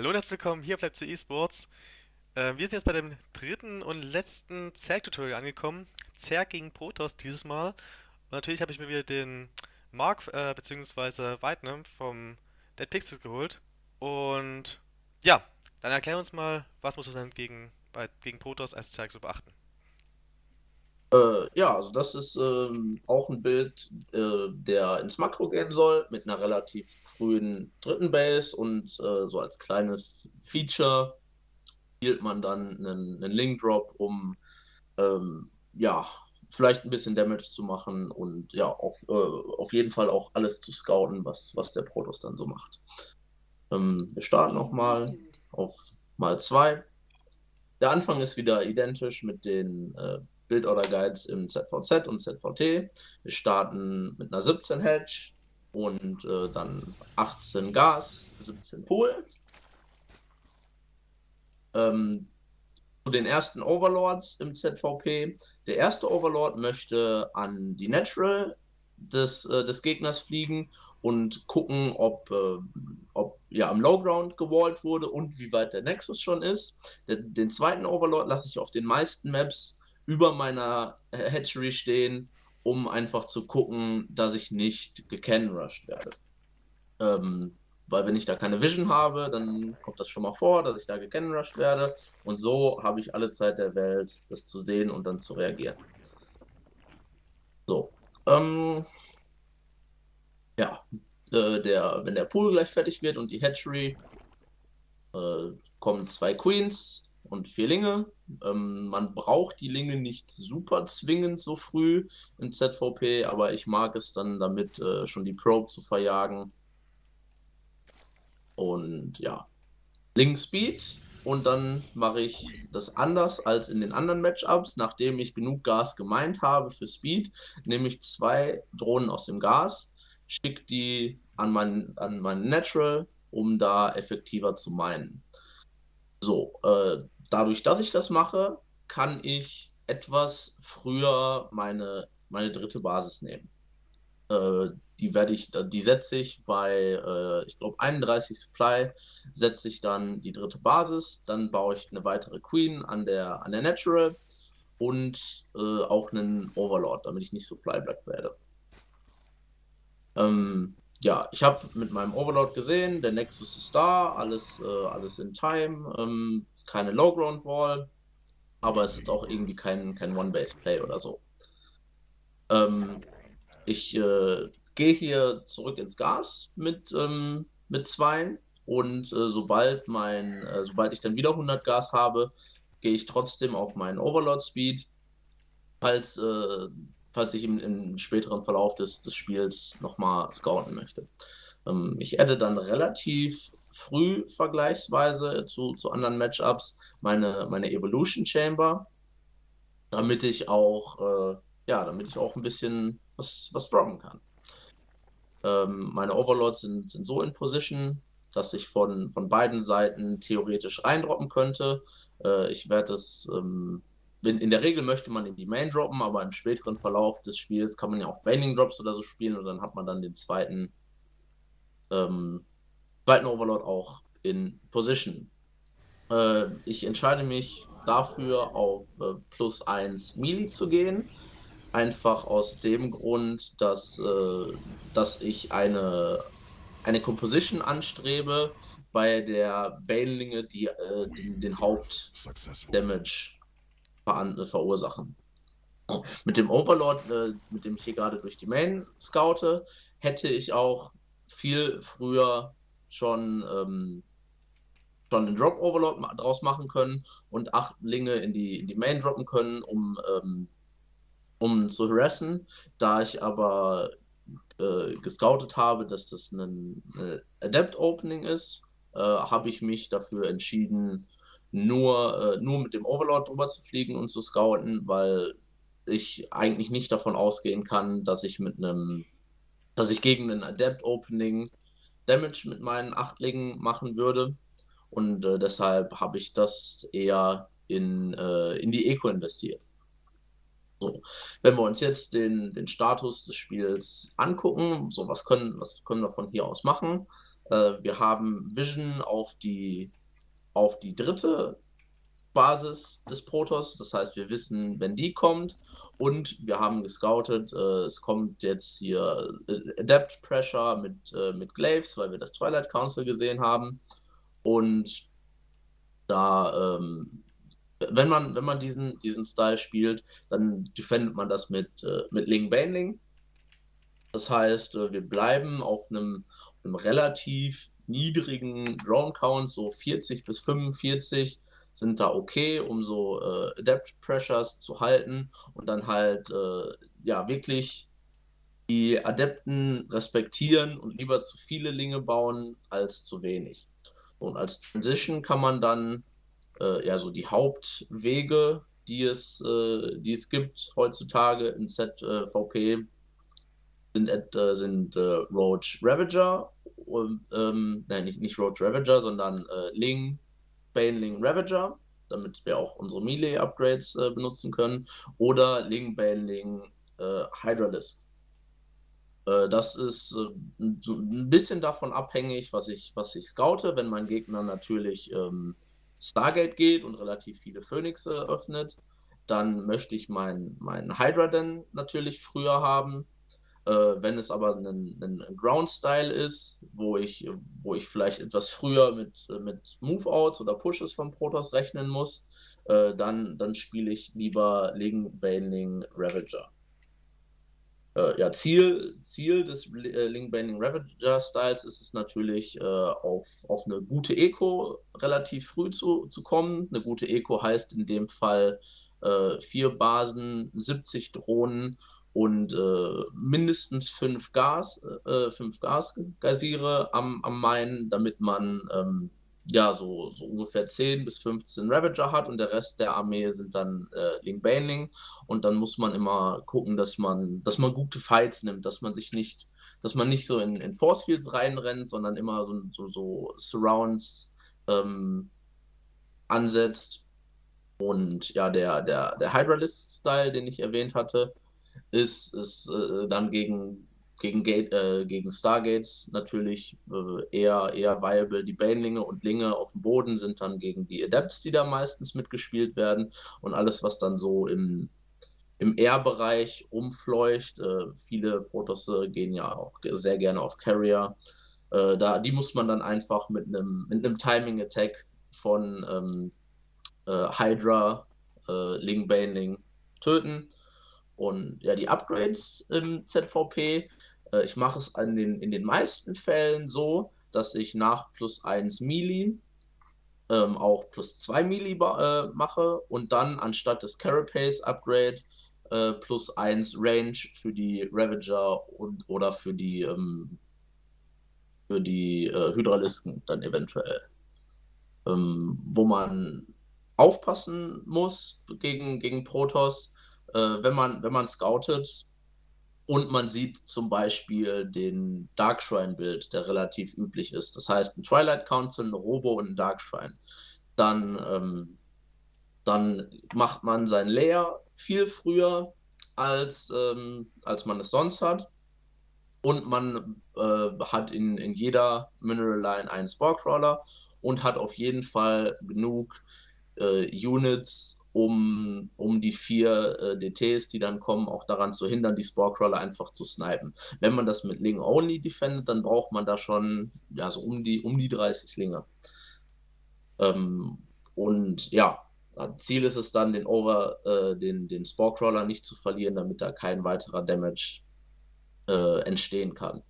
Hallo und herzlich willkommen, hier bleibt zu eSports. Äh, wir sind jetzt bei dem dritten und letzten Zerg-Tutorial angekommen. Zerg gegen Protoss dieses Mal. Und natürlich habe ich mir wieder den Mark äh, bzw. Whitenem vom Dead Pixels geholt. Und ja, dann erklär uns mal, was muss man gegen, gegen Protoss als Zerg so beachten. Äh, ja, also das ist ähm, auch ein Bild, äh, der ins Makro gehen soll, mit einer relativ frühen dritten Base und äh, so als kleines Feature spielt man dann einen, einen Link Drop, um ähm, ja, vielleicht ein bisschen Damage zu machen und ja, auf, äh, auf jeden Fall auch alles zu scouten, was, was der Protoss dann so macht. Ähm, wir starten nochmal auf mal 2. Der Anfang ist wieder identisch mit den äh, Build-Order-Guides im ZVZ und ZVT. Wir starten mit einer 17 Hedge und äh, dann 18 Gas, 17 Pool. Ähm, zu den ersten Overlords im ZVP. Der erste Overlord möchte an die Natural des, äh, des Gegners fliegen und gucken, ob, äh, ob ja am Lowground gewallt wurde und wie weit der Nexus schon ist. Den, den zweiten Overlord lasse ich auf den meisten Maps über meiner Hatchery stehen, um einfach zu gucken, dass ich nicht gecanrushed werde. Ähm, weil wenn ich da keine Vision habe, dann kommt das schon mal vor, dass ich da gecanrushed werde. Und so habe ich alle Zeit der Welt, das zu sehen und dann zu reagieren. So. Ähm, ja, äh, der, wenn der Pool gleich fertig wird und die Hatchery, äh, kommen zwei Queens, und vier Linge. Ähm, man braucht die Linge nicht super zwingend so früh im ZVP, aber ich mag es dann damit äh, schon die Probe zu verjagen. Und ja, Link Speed und dann mache ich das anders als in den anderen Matchups. Nachdem ich genug Gas gemeint habe für Speed, nehme ich zwei Drohnen aus dem Gas, schicke die an meinen an mein Natural, um da effektiver zu meinen. So, äh, dadurch, dass ich das mache, kann ich etwas früher meine, meine dritte Basis nehmen. Äh, die werde ich, die setze ich bei, äh, ich glaube, 31 Supply, setze ich dann die dritte Basis, dann baue ich eine weitere Queen an der, an der Natural und äh, auch einen Overlord, damit ich nicht Supply Black werde. Ähm, ja, ich habe mit meinem Overlord gesehen, der Nexus ist da, alles, äh, alles in Time, ähm, keine Low-Ground Wall, aber es ist auch irgendwie kein, kein One-Base-Play oder so. Ähm, ich äh, gehe hier zurück ins Gas mit, ähm, mit Zweien und äh, sobald, mein, äh, sobald ich dann wieder 100 Gas habe, gehe ich trotzdem auf meinen Overlord-Speed. Falls äh, falls ich im, im späteren Verlauf des, des Spiels nochmal scouten möchte. Ähm, ich adde dann relativ früh vergleichsweise zu, zu anderen Matchups meine, meine Evolution Chamber, damit ich auch, äh, ja, damit ich auch ein bisschen was, was droppen kann. Ähm, meine Overlords sind, sind so in Position, dass ich von, von beiden Seiten theoretisch reindroppen könnte. Äh, ich werde es ähm, in der Regel möchte man in die Main droppen, aber im späteren Verlauf des Spiels kann man ja auch Baining Drops oder so spielen und dann hat man dann den zweiten, ähm, zweiten Overlord auch in Position. Äh, ich entscheide mich dafür, auf äh, plus 1 Melee zu gehen. Einfach aus dem Grund, dass, äh, dass ich eine, eine Composition anstrebe, bei der Banelinge die, äh, den, den Hauptdamage verursachen. Mit dem Overlord, äh, mit dem ich hier gerade durch die Main scoute, hätte ich auch viel früher schon, ähm, schon einen Drop Overlord draus machen können und acht Linge in die, in die Main droppen können, um, ähm, um zu harassen. Da ich aber äh, gescoutet habe, dass das ein, ein Adept Opening ist, äh, habe ich mich dafür entschieden, nur, äh, nur mit dem Overlord drüber zu fliegen und zu scouten, weil ich eigentlich nicht davon ausgehen kann, dass ich mit einem, dass ich gegen einen Adept Opening Damage mit meinen Achtlingen machen würde. Und äh, deshalb habe ich das eher in, äh, in die Eco investiert. So, wenn wir uns jetzt den, den Status des Spiels angucken, so was können, was können wir von hier aus machen? Äh, wir haben Vision auf die, auf die dritte Basis des Protoss. Das heißt, wir wissen, wenn die kommt. Und wir haben gescoutet, äh, es kommt jetzt hier äh, Adept Pressure mit, äh, mit Glaives, weil wir das Twilight Council gesehen haben. Und da, ähm, wenn man, wenn man diesen, diesen Style spielt, dann defendet man das mit, äh, mit Ling Baneling. Das heißt, äh, wir bleiben auf einem, einem relativ niedrigen Drone Count, so 40 bis 45 sind da okay, um so äh, Depth Pressures zu halten und dann halt äh, ja wirklich die Adepten respektieren und lieber zu viele Linge bauen als zu wenig. Und als Transition kann man dann äh, ja so die Hauptwege, die es, äh, die es gibt heutzutage im ZVP, sind, äh, sind äh, Roach Ravager, ähm, nein, nicht, nicht Roach Ravager, sondern äh, Ling, Baneling Ravager, damit wir auch unsere Melee-Upgrades äh, benutzen können, oder Ling Baneling äh, Hydralisk. Äh, das ist äh, so ein bisschen davon abhängig, was ich, was ich scoute. Wenn mein Gegner natürlich ähm, Stargate geht und relativ viele Phönixe öffnet, dann möchte ich meinen mein Hydra dann natürlich früher haben. Äh, wenn es aber ein, ein Ground-Style ist, wo ich, wo ich vielleicht etwas früher mit, mit Move-Outs oder Pushes von Protoss rechnen muss, äh, dann, dann spiele ich lieber Ling, Baneling, Ravager. Äh, ja, Ziel, Ziel des äh, Ling, Baneling, Ravager Styles ist es natürlich, äh, auf, auf eine gute Eco relativ früh zu, zu kommen. Eine gute Eco heißt in dem Fall vier Basen, 70 Drohnen und äh, mindestens fünf Gas, äh, fünf Gasgeysire am, am Main, damit man ähm, ja so, so ungefähr 10 bis 15 Ravager hat und der Rest der Armee sind dann äh, Ling Baneling und dann muss man immer gucken, dass man, dass man gute Fights nimmt, dass man sich nicht, dass man nicht so in, in Force Fields reinrennt, sondern immer so, so, so Surrounds ähm, ansetzt. Und ja, der, der, der Hydralist-Style, den ich erwähnt hatte, ist, ist äh, dann gegen, gegen, Gate, äh, gegen Stargates natürlich äh, eher, eher viable. Die Banelinge und Linge auf dem Boden sind dann gegen die Adepts, die da meistens mitgespielt werden. Und alles, was dann so im, im Air-Bereich rumfleucht. Äh, viele Protosse gehen ja auch sehr gerne auf Carrier. Äh, da, die muss man dann einfach mit einem mit Timing-Attack von ähm, äh, Hydra, äh, Ling Baneling töten. Und ja, die Upgrades im ZVP, äh, ich mache es in den, in den meisten Fällen so, dass ich nach plus 1 Mili ähm, auch plus 2 Mili äh, mache und dann anstatt des Carapace Upgrade äh, plus 1 Range für die Ravager und, oder für die, ähm, für die äh, Hydralisken dann eventuell. Ähm, wo man aufpassen muss gegen, gegen Protoss, äh, wenn, man, wenn man scoutet und man sieht zum Beispiel den Dark Shrine-Bild, der relativ üblich ist. Das heißt, ein Twilight Council, ein Robo und ein Dark Shrine. Dann, ähm, dann macht man sein Layer viel früher, als, ähm, als man es sonst hat. Und man äh, hat in, in jeder Mineral Line einen Sporecrawler und hat auf jeden Fall genug äh, Units, um, um die vier äh, DTs, die dann kommen, auch daran zu hindern, die Sporecrawler einfach zu snipen. Wenn man das mit Ling Only defendet, dann braucht man da schon ja, so um die, um die 30 Linge. Ähm, und ja, Ziel ist es dann, den Over, äh, den, den Sporecrawler nicht zu verlieren, damit da kein weiterer Damage äh, entstehen kann.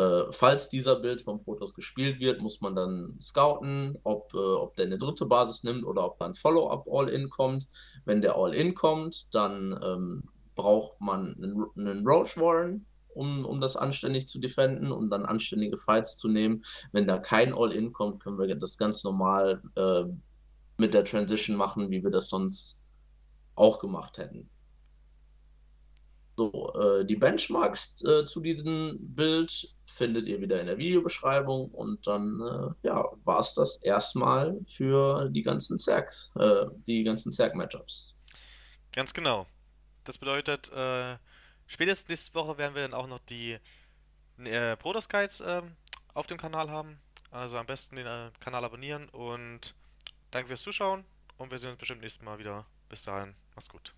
Äh, falls dieser Bild vom Protoss gespielt wird, muss man dann scouten, ob, äh, ob der eine dritte Basis nimmt oder ob dann Follow-up All-In kommt. Wenn der All-In kommt, dann ähm, braucht man einen, einen Roach Warren, um, um das anständig zu defenden und dann anständige Fights zu nehmen. Wenn da kein All-In kommt, können wir das ganz normal äh, mit der Transition machen, wie wir das sonst auch gemacht hätten. So, äh, die Benchmarks äh, zu diesem Bild findet ihr wieder in der Videobeschreibung und dann äh, ja, war es das erstmal für die ganzen Zergs, äh, die ganzen Zerg-Matchups. Ganz genau. Das bedeutet, äh, spätestens nächste Woche werden wir dann auch noch die äh, Protoss Guides ähm, auf dem Kanal haben. Also am besten den äh, Kanal abonnieren und danke fürs Zuschauen und wir sehen uns bestimmt nächstes Mal wieder. Bis dahin, mach's gut.